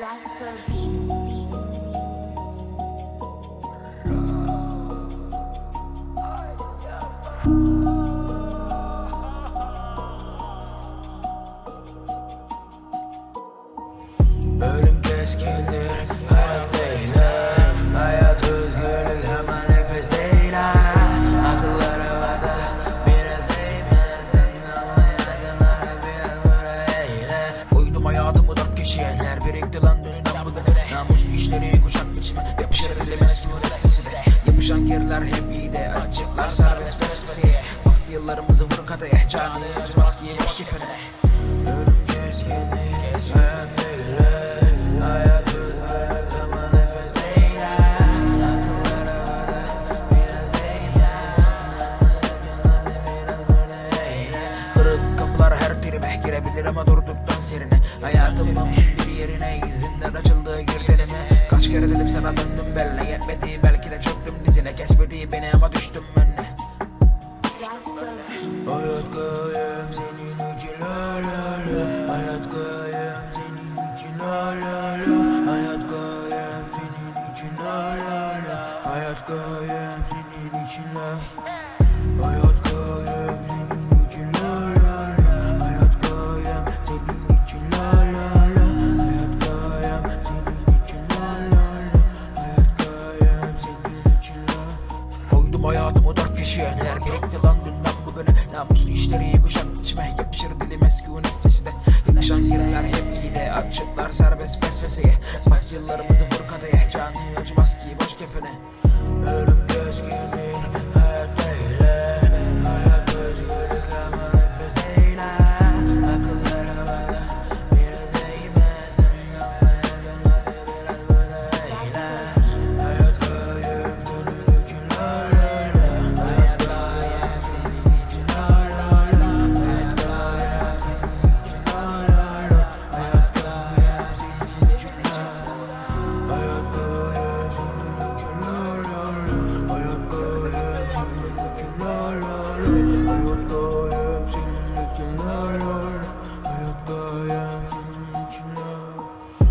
Rasper Beats. Beats. Ölüm Hayat özgürlük hemen nefes değil Akıllar havada biraz eğme Sen anlayacağına hep biraz böyle eyle Uydum hayatı taşıyan her birikti lan dünden bugüne. Namus işleri kuşak biçimi. Hep şereflemez güneş sesine Yapışan kirler hep iyi de acıklar serbest vesveseye. Bastı yıllarımızı vur kataya. Canı acımaz giymiş kefene Hayatımın bir yerine izinden açıldığı girdenime Kaç kere dedim sana döndüm belli yetmedi Belki de çöktüm dizine. Kesmedi beni ama düştüm önüne. Hayat gayem senin için la la la. Hayat gayem senin için la la la. Hayat gayem senin için la la la. Hayat gayem senin için la. Hayat gayem Koydum hayatımı dört kişiye Neler gerekti lan dünden bugüne. Namuslu işleri kuşak içime Yapışır dilime sükun sesi de. Yapışan giriler hep iyi de. Açıklar serbest fesfeseye Bas yıllarımızı vur kadeye. Canı acımaz ki boş kefene